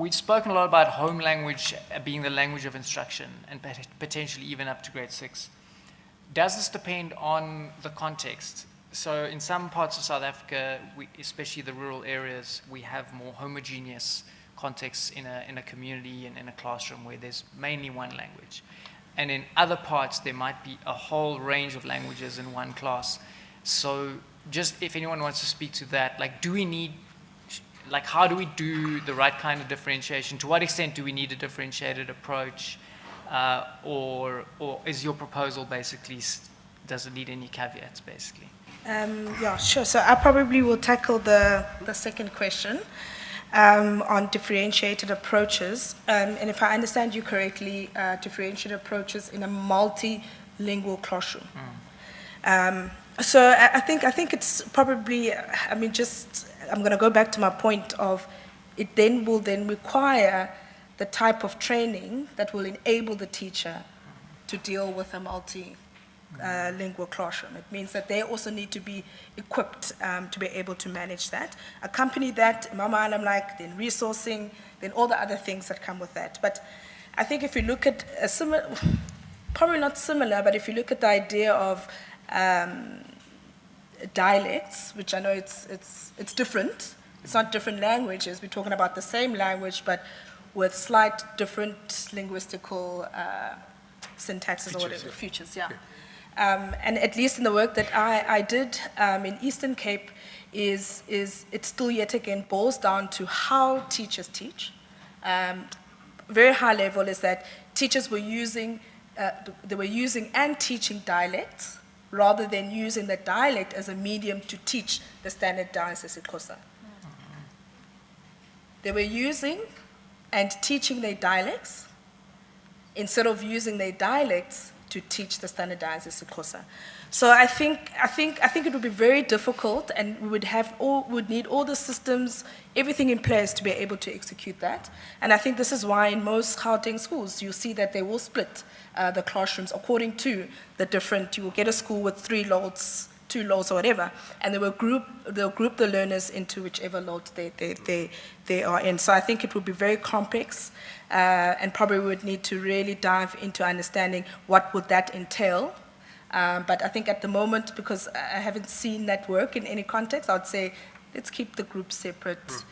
we've spoken a lot about home language being the language of instruction and potentially even up to grade six. Does this depend on the context? So in some parts of South Africa, we, especially the rural areas, we have more homogeneous contexts in a, in a community and in a classroom where there's mainly one language. And in other parts, there might be a whole range of languages in one class. So just if anyone wants to speak to that, like do we need like how do we do the right kind of differentiation? To what extent do we need a differentiated approach? Uh, or, or is your proposal basically, does it need any caveats basically? Um, yeah, sure. So I probably will tackle the, the second question um, on differentiated approaches. Um, and if I understand you correctly, uh, differentiated approaches in a multilingual classroom. Mm. so I, I, think, I think it's probably, I mean, just I'm going to go back to my point of it then will then require the type of training that will enable the teacher to deal with a multilingual uh, classroom. It means that they also need to be equipped um, to be able to manage that. Accompany that, Mama I'm like, then resourcing, then all the other things that come with that. But I think if you look at a similar, probably not similar, but if you look at the idea of um, dialects, which I know it's, it's, it's different. It's not different languages. We're talking about the same language, but with slight different linguistical uh, syntaxes features, or whatever, yeah. features, yeah. yeah. Um, and at least in the work that I, I did um, in Eastern Cape, is, is it still yet again boils down to how teachers teach. Um, very high level is that teachers were using, uh, they were using and teaching dialects rather than using the dialect as a medium to teach the standard standardized isiXhosa. They were using and teaching their dialects instead of using their dialects to teach the standardized isiXhosa. So I think, I, think, I think it would be very difficult and we would, have all, would need all the systems, everything in place to be able to execute that. And I think this is why in most Gauteng schools you see that they will split uh, the classrooms according to the different, you will get a school with three loads, two loads or whatever, and they will group, they'll group the learners into whichever load they, they, they, they are in. So I think it would be very complex uh, and probably would need to really dive into understanding what would that entail um, but I think at the moment, because I haven't seen that work in any context, I would say let's keep the groups separate. Mm.